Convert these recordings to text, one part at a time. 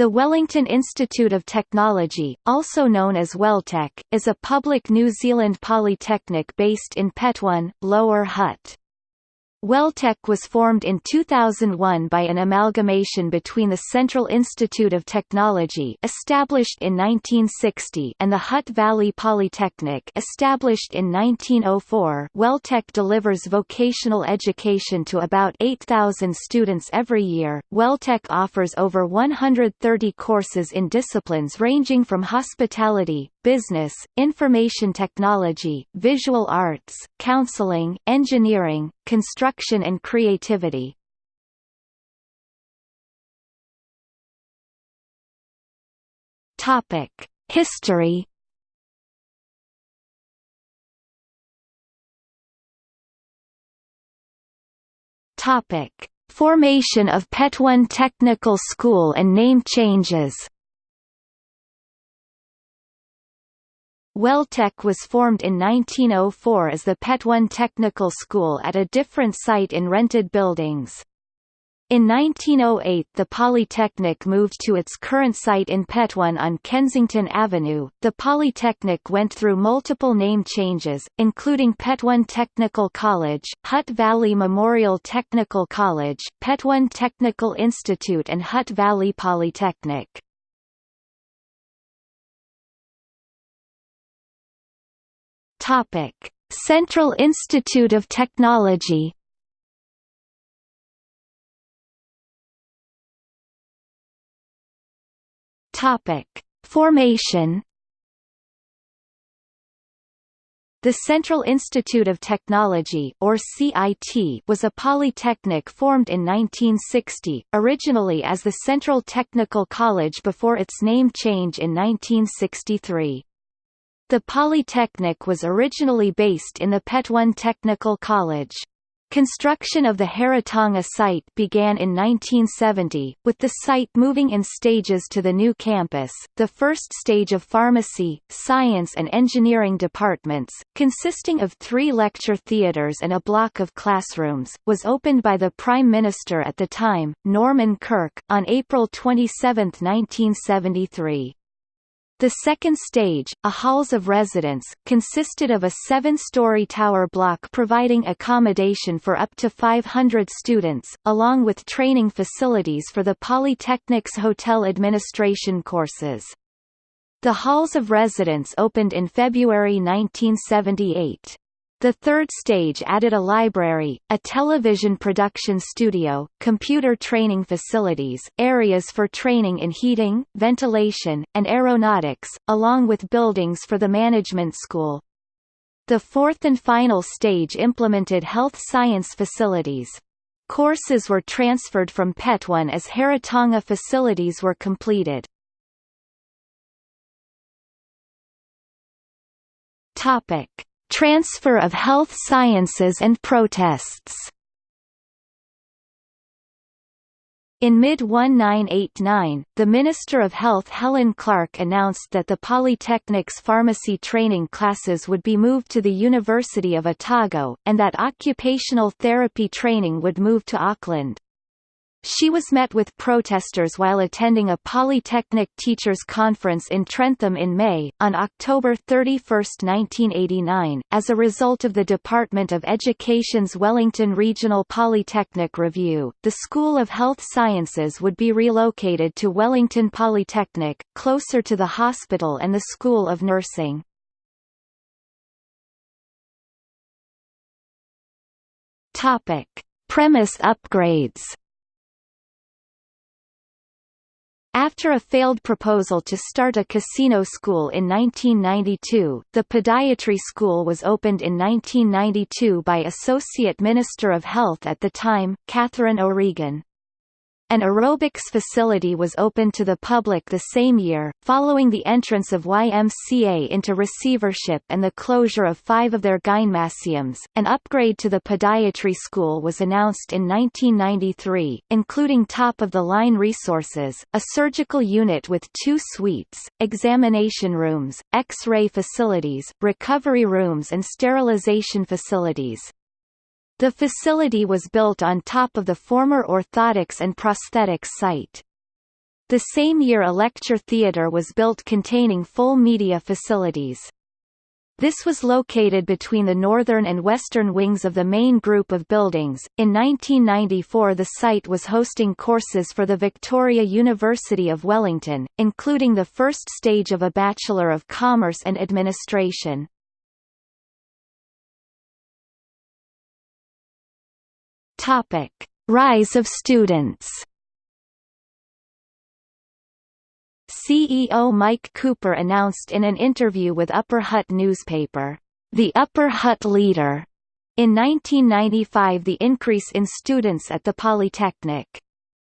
The Wellington Institute of Technology, also known as WelTec, is a public New Zealand polytechnic based in Petone, Lower Hutt. WelTec was formed in 2001 by an amalgamation between the Central Institute of Technology established in 1960 and the Hutt Valley Polytechnic established in 1904. WelTec delivers vocational education to about 8,000 students every year. WelTec offers over 130 courses in disciplines ranging from hospitality, business, information technology, visual arts, counseling, engineering, construction and creativity. History. Topic: Formation of Petone Technical School and name changes. WelTec was formed in 1904 as the Petone Technical School at a different site in rented buildings. In 1908 the Polytechnic moved to its current site in Petone on Kensington Avenue. The Polytechnic went through multiple name changes, including Petone Technical College, Hutt Valley Memorial Technical College, Petone Technical Institute and Hutt Valley Polytechnic. Topic: Central Institute of Technology. Topic: Formation. The Central Institute of Technology or CIT was a polytechnic formed in 1960, originally as the Central Technical College before its name change in 1963. The Polytechnic was originally based in the Petone Technical College. Construction of the Heretaunga site began in 1970, with the site moving in stages to the new campus. The first stage of pharmacy, science and engineering departments, consisting of three lecture theatres and a block of classrooms, was opened by the Prime Minister at the time, Norman Kirk, on April 27, 1973. The second stage, a halls of residence, consisted of a seven-story tower block providing accommodation for up to 500 students, along with training facilities for the Polytechnic's hotel administration courses. The halls of residence opened in February 1978. The third stage added a library, a television production studio, computer training facilities, areas for training in heating, ventilation, and aeronautics, along with buildings for the management school. The fourth and final stage implemented health science facilities. Courses were transferred from Petone as Heretaunga facilities were completed. Topic Transfer of health sciences and protests In mid-1989, the Minister of Health Helen Clark announced that the Polytechnic's pharmacy training classes would be moved to the University of Otago, and that occupational therapy training would move to Auckland. She was met with protesters while attending a Polytechnic Teachers Conference in Trentham in May. On October 31, 1989, as a result of the Department of Education's Wellington Regional Polytechnic Review, the School of Health Sciences would be relocated to Wellington Polytechnic, closer to the hospital and the School of Nursing. Topic: Premise upgrades. After a failed proposal to start a casino school in 1992, the podiatry school was opened in 1992 by Associate Minister of Health at the time, Katherine O'Regan. An aerobics facility was opened to the public the same year, following the entrance of YMCA into receivership and the closure of five of their gymnasiums. An upgrade to the podiatry school was announced in 1993, including top-of-the-line resources, a surgical unit with two suites, examination rooms, X-ray facilities, recovery rooms and sterilization facilities. The facility was built on top of the former orthotics and prosthetics site. The same year a lecture theatre was built containing full media facilities. This was located between the northern and western wings of the main group of buildings. In 1994, the site was hosting courses for the Victoria University of Wellington, including the first stage of a Bachelor of Commerce and Administration. Topic: Rise of students. CEO Mike Cooper announced in an interview with Upper Hutt newspaper, "The Upper Hutt Leader." In 1995 the increase in students at the Polytechnic.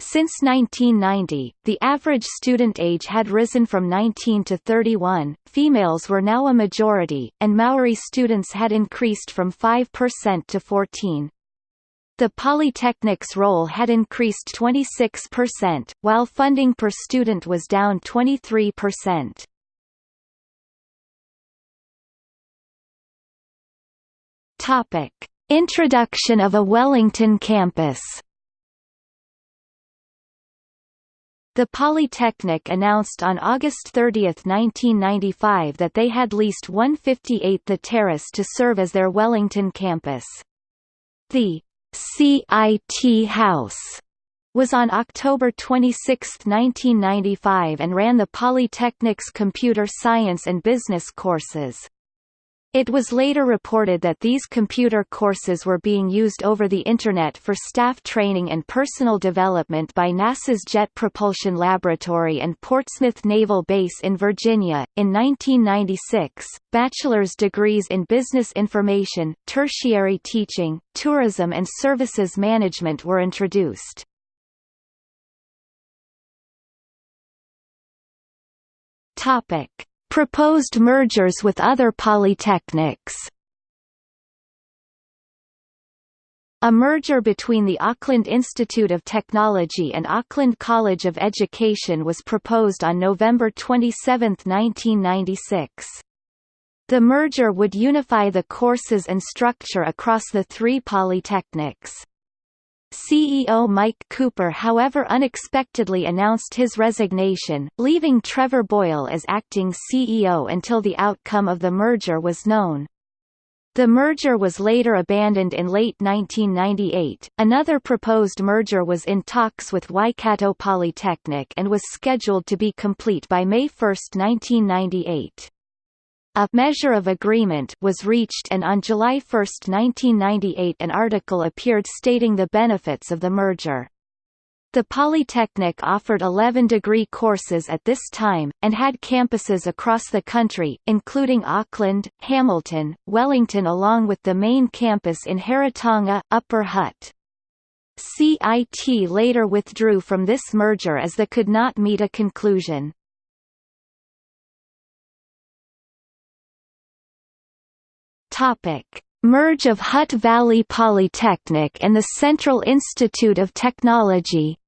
Since 1990, the average student age had risen from 19 to 31, females were now a majority, and Maori students had increased from 5% to 14. The Polytechnic's role had increased 26%, while funding per student was down 23%. Topic: Introduction of a Wellington campus. The Polytechnic announced on August 30, 1995 that they had leased 158 The Terrace to serve as their Wellington campus. The CIT House was on October 26, 1995 and ran the Polytechnic's computer science and business courses. It was later reported that these computer courses were being used over the Internet for staff training and personal development by NASA's Jet Propulsion Laboratory and Portsmouth Naval Base in Virginia. In 1996, bachelor's degrees in business information, tertiary teaching, tourism, and services management were introduced. Topic Proposed mergers with other polytechnics A merger between the Auckland Institute of Technology and Auckland College of Education was proposed on November 27, 1996. The merger would unify the courses and structure across the three polytechnics. CEO Mike Cooper however unexpectedly announced his resignation, leaving Trevor Boyle as acting CEO until the outcome of the merger was known. The merger was later abandoned in late 1998. Another proposed merger was in talks with Waikato Polytechnic and was scheduled to be complete by May 1, 1998. A measure of agreement was reached and on July 1, 1998 an article appeared stating the benefits of the merger. The Polytechnic offered 11 degree courses at this time, and had campuses across the country, including Auckland, Hamilton, Wellington along with the main campus in Heretaunga, Upper Hutt. CIT later withdrew from this merger as they could not meet a conclusion. Merge of Hutt Valley Polytechnic and the Central Institute of Technology.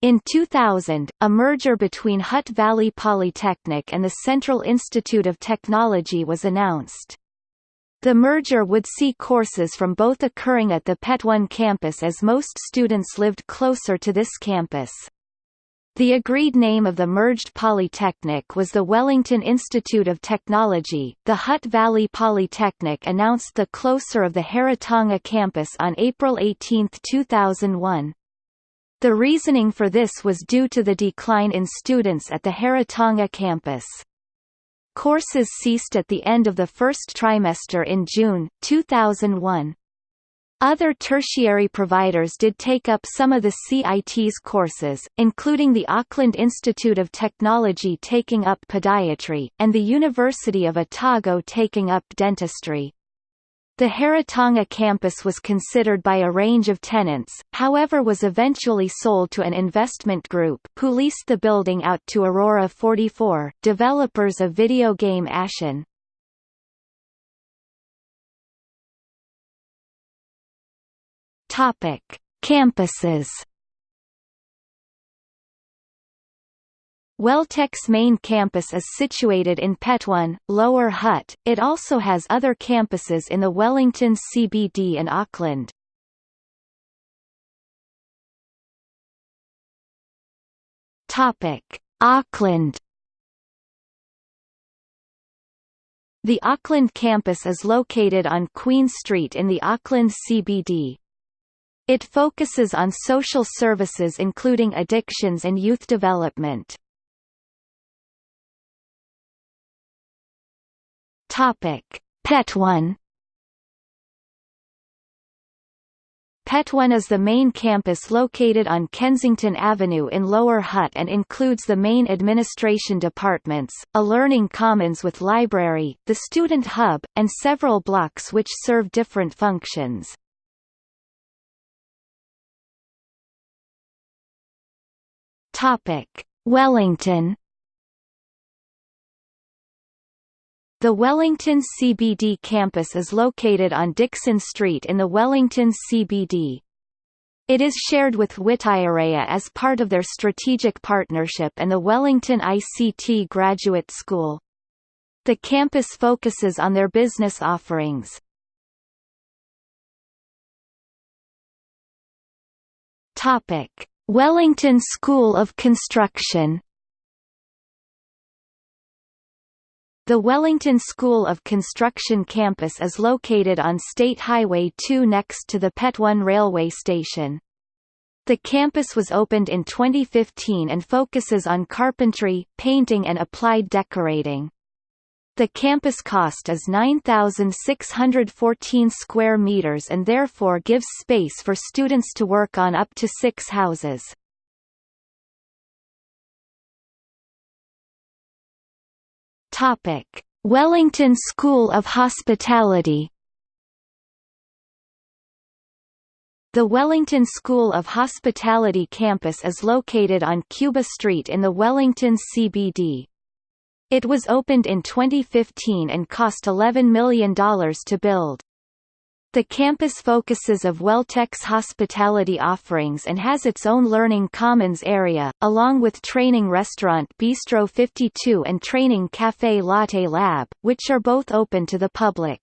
In 2000, a merger between Hutt Valley Polytechnic and the Central Institute of Technology was announced. The merger would see courses from both occurring at the Petone campus as most students lived closer to this campus. The agreed name of the merged polytechnic was the Wellington Institute of Technology. The Hutt Valley Polytechnic announced the closure of the Heretaunga campus on April 18, 2001. The reasoning for this was due to the decline in students at the Heretaunga campus. Courses ceased at the end of the first trimester in June, 2001. Other tertiary providers did take up some of the CIT's courses, including the Auckland Institute of Technology taking up podiatry, and the University of Otago taking up dentistry. The Heretaunga campus was considered by a range of tenants, however was eventually sold to an investment group who leased the building out to Aurora 44, developers of video game Ashen. Topic: Campuses. WelTec's main campus is situated in Petone, Lower Hutt. It also has other campuses in the Wellington CBD and Auckland. Topic: Auckland The Auckland campus is located on Queen Street in the Auckland CBD. It focuses on social services including addictions and youth development. Topic: Petone. Pet One is the main campus located on Kensington Avenue in Lower Hutt and includes the main administration departments, a learning commons with library, the student hub, and several blocks which serve different functions. Wellington The Wellington CBD campus is located on Dixon Street in the Wellington CBD. It is shared with Whitireia as part of their strategic partnership and the Wellington ICT Graduate School. The campus focuses on their business offerings. Topic: Wellington School of Construction The Wellington School of Construction campus is located on State Highway 2 next to the Petone railway station. The campus was opened in 2015 and focuses on carpentry, painting and applied decorating. The campus cost is 9,614 square meters and therefore gives space for students to work on up to six houses. Topic: Wellington School of Hospitality. The Wellington School of Hospitality campus is located on Cuba Street in the Wellington CBD. It was opened in 2015 and cost $11 million to build. The campus focuses of WelTec's hospitality offerings and has its own learning commons area, along with training restaurant Bistro 52 and training Café Latte Lab, which are both open to the public.